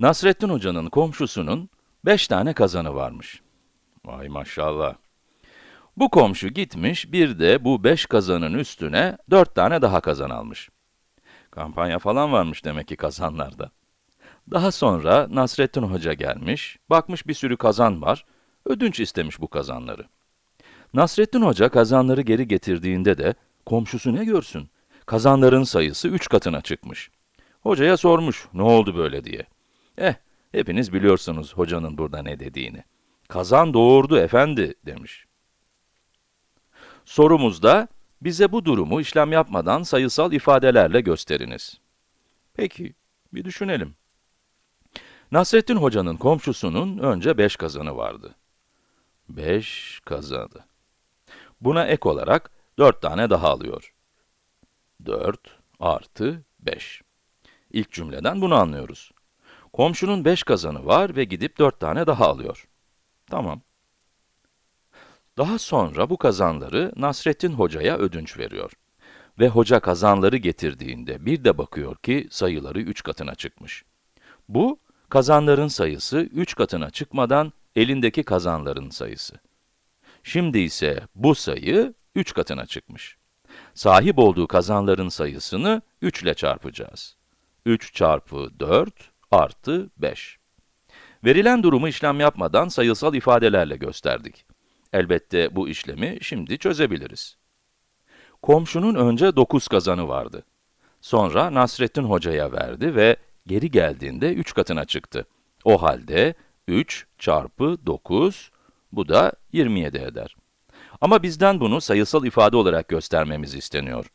Nasrettin Hoca'nın komşusunun 5 tane kazanı varmış. Vay maşallah. Bu komşu gitmiş, bir de bu 5 kazanın üstüne 4 tane daha kazan almış. Kampanya falan varmış demek ki kazanlarda. Daha sonra Nasrettin Hoca gelmiş, bakmış bir sürü kazan var, ödünç istemiş bu kazanları. Nasrettin Hoca kazanları geri getirdiğinde de, komşusu ne görsün? Kazanların sayısı 3 katına çıkmış. Hocaya sormuş, ne oldu böyle diye. Eh, hepiniz biliyorsunuz hocanın burada ne dediğini. Kazan doğurdu efendi, demiş. Sorumuzda, bize bu durumu işlem yapmadan sayısal ifadelerle gösteriniz. Peki, bir düşünelim. Nasrettin Hoca'nın komşusunun önce 5 kazanı vardı. 5 kazanı. Buna ek olarak 4 tane daha alıyor. 4 artı 5. İlk cümleden bunu anlıyoruz. Komşunun 5 kazanı var ve gidip 4 tane daha alıyor. Tamam. Daha sonra bu kazanları Nasrettin Hoca'ya ödünç veriyor. Ve hoca kazanları getirdiğinde bir de bakıyor ki sayıları 3 katına çıkmış. Bu, kazanların sayısı 3 katına çıkmadan elindeki kazanların sayısı. Şimdi ise bu sayı 3 katına çıkmış. Sahip olduğu kazanların sayısını 3 ile çarpacağız. 3 çarpı 4 artı 5. Verilen durumu işlem yapmadan sayısal ifadelerle gösterdik. Elbette bu işlemi şimdi çözebiliriz. Komşunun önce 9 kazanı vardı. Sonra Nasrettin Hoca'ya verdi ve geri geldiğinde 3 katına çıktı. O halde 3 çarpı 9, bu da 27 eder. Ama bizden bunu sayısal ifade olarak göstermemiz isteniyor.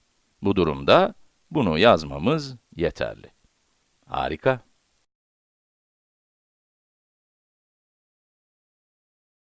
Bu durumda bunu yazmamız yeterli. Harika.